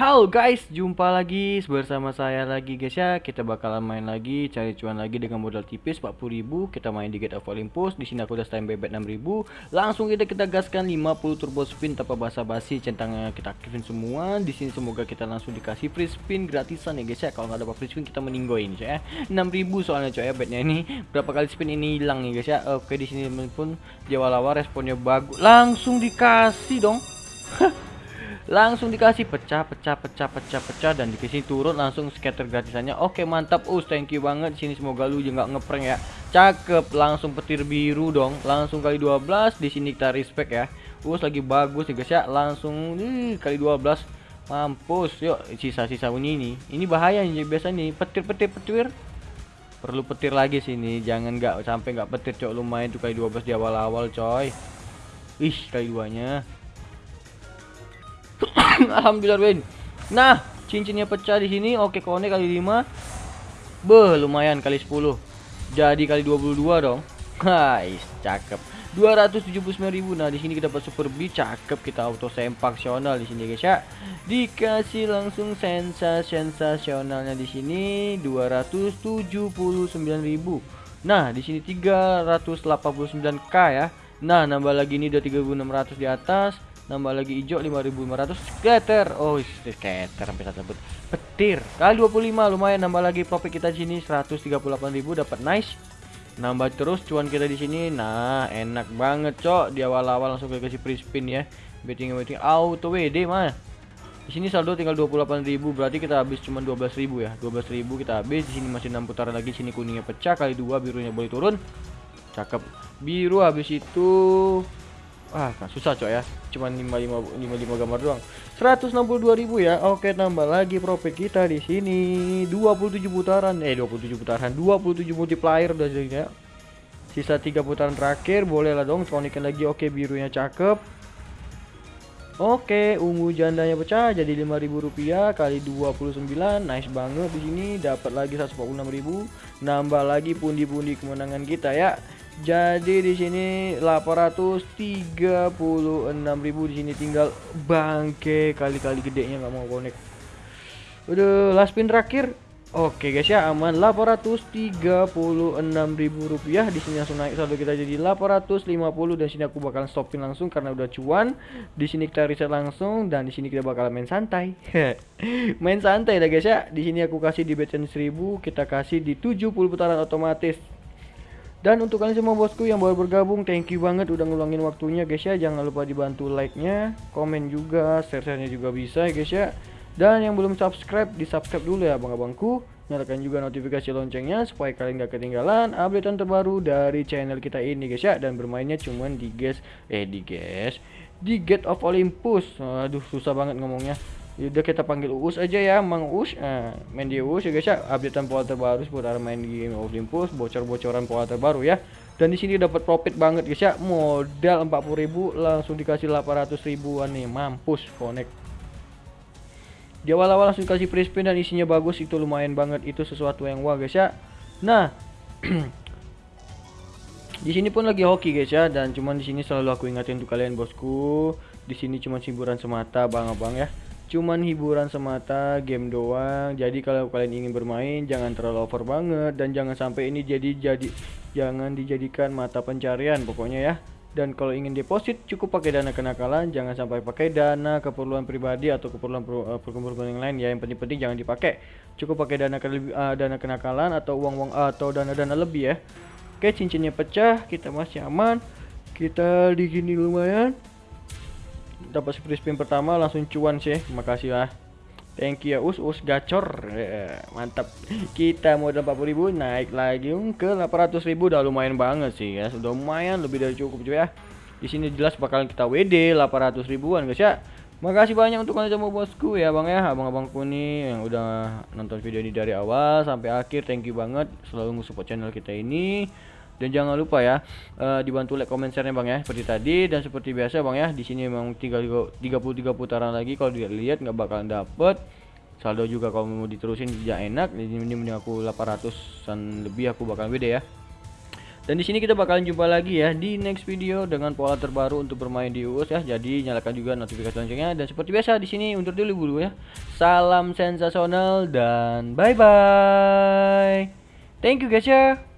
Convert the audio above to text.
Halo guys, jumpa lagi bersama saya lagi guys ya. Kita bakalan main lagi, cari cuan lagi dengan modal tipis 40.000. Kita main di Gate of Olympus. Di sini aku udah stand bebet 6.000. Langsung kita kita gaskan 50 turbo spin tanpa basa-basi. Centangnya kita aktifin semua. Di sini semoga kita langsung dikasih free spin gratisan ya guys ya. Kalau nggak dapat free spin kita meninggoin ya. 6.000 soalnya coy ya betnya ini. Berapa kali spin ini hilang nih guys ya. Oke, di sini pun di awal-awal responnya bagus. Langsung dikasih dong. langsung dikasih pecah pecah pecah pecah pecah dan dikasih turun langsung scatter gratisannya. Oke mantap. Us thank you banget. Sini semoga lu juga ngeprank ya. Cakep. Langsung petir biru dong. Langsung kali 12 di sini kita respect ya. Us lagi bagus ya guys ya. Langsung nih, kali 12 mampus. Yuk sisa-sisa bunyi ini. Ini bahaya nih biasa nih. Petir petir petir. Perlu petir lagi sini jangan nggak sampai nggak petir cok. Lumayan tuh kali 12 di awal-awal coy. Ih kali duanya Alhamdulillah win. Nah, cincinnya pecah di sini. Oke, kone kali 5. Beh, lumayan kali 10. Jadi kali 22 dong. Guys, cakep. 279.000. Nah, di sini kita dapat super B cakep kita auto sempaksional di sini guys ya. Dikasih langsung sensasi sensasionalnya di sini 279.000. Nah, di sini 389k ya. Nah, nambah lagi ini udah 3600 di atas nambah lagi hijau 5500 scatter oh scatter sampai satu petir. Kali 25 lumayan. Nambah lagi profit kita di sini 138.000 dapat nice. Nambah terus cuan kita di sini. Nah enak banget cok. Di awal-awal langsung kasih free spin ya. Betting betting. Auto WD mah. Di sini saldo tinggal 28.000 berarti kita habis cuma 12.000 ya. 12.000 kita habis. Di sini masih 6 putaran lagi. Sini kuningnya pecah kali dua birunya boleh turun. Cakep. Biru habis itu Ah, kan susah coy ya. Cuman 55 55 gambar doang. 162.000 ya. Oke, tambah lagi profit kita di sini 27 putaran. Eh, 27 putaran. 27 multiplier udah jadi ya. Sisa 3 putaran terakhir, boleh lah dong conikin lagi. Oke, birunya cakep. Oke, ungu jandanya pecah jadi 5.000 rupiah kali 29. Nice banget di sini dapat lagi 146.000. Nambah lagi pundi-pundi kemenangan kita ya. Jadi di sini 836.000 di sini tinggal bangke kali-kali gedenya nggak mau connect. Udah last spin terakhir. Oke guys ya aman 836.000 rupiah di sini langsung naik saldo kita jadi 850 dan sini aku bakal stopin langsung karena udah cuan. Di sini kita reset langsung dan di sini kita bakal main santai. main santai dah guys ya. Di sini aku kasih di bet 1000 kita kasih di 70 putaran otomatis dan untuk kalian semua bosku yang baru bergabung, thank you banget udah ngulangin waktunya guys ya. Jangan lupa dibantu like-nya, komen juga, share-nya juga bisa ya guys ya. Dan yang belum subscribe, di subscribe dulu ya abang-abangku. Nyalakan juga notifikasi loncengnya supaya kalian gak ketinggalan update terbaru dari channel kita ini guys ya. Dan bermainnya cuman di guys, eh di guys, di Gate of Olympus. Aduh susah banget ngomongnya. Udah kita panggil Uus aja ya, Mang Uus. Nah, main di Uus ya guys ya. Updatean pola terbaru seputar main game Olympus, bocor-bocoran pola terbaru ya. Dan di sini dapat profit banget guys ya. Modal 40.000 langsung dikasih 800 ribuan nih. Mampus connect. Di awal-awal langsung kasih free spin dan isinya bagus itu lumayan banget itu sesuatu yang wah guys ya. Nah, di sini pun lagi hoki guys ya dan cuman di sini selalu aku ingatin untuk kalian bosku. Di sini cuma hiburan semata bang abang ya cuman hiburan semata game doang jadi kalau kalian ingin bermain jangan terlalu over banget dan jangan sampai ini jadi jadi jangan dijadikan mata pencarian pokoknya ya dan kalau ingin deposit cukup pakai dana kenakalan jangan sampai pakai dana keperluan pribadi atau keperluan uh, keperluan yang lain. Ya yang penting-penting jangan dipakai. Cukup pakai dana uh, dana kenakalan atau uang-uang uh, atau dana-dana lebih ya. Oke cincinnya pecah kita masih aman. Kita di sini lumayan. Dapat free spin pertama langsung cuan sih. Makasih lah thank you ya us us gacor. Yeah, mantap. Kita modal 40 ribu naik lagi ke 800 ribu. Udah lumayan banget sih ya. Sudah lumayan lebih dari cukup cuy ya. Di sini jelas bakalan kita WD 800 ribuan guys ya. Makasih banyak untuk kalian semua bosku ya bang ya. Abang-abangku nih yang udah nonton video ini dari awal sampai akhir Thank you banget. Selalu support channel kita ini. Dan jangan lupa ya uh, dibantu like comment share bang ya. Seperti tadi dan seperti biasa bang ya. Di sini memang tinggal 33 putaran lagi. Kalau dilihat nggak bakalan dapet saldo juga kalau mau diterusin tidak enak ini mending aku 800an lebih aku bakal beda ya Dan di sini kita bakalan jumpa lagi ya di next video dengan pola terbaru untuk bermain di UUS ya. Jadi nyalakan juga notifikasi loncengnya dan seperti biasa di sini undur dulu dulu ya. Salam sensasional dan bye bye. Thank you guys ya.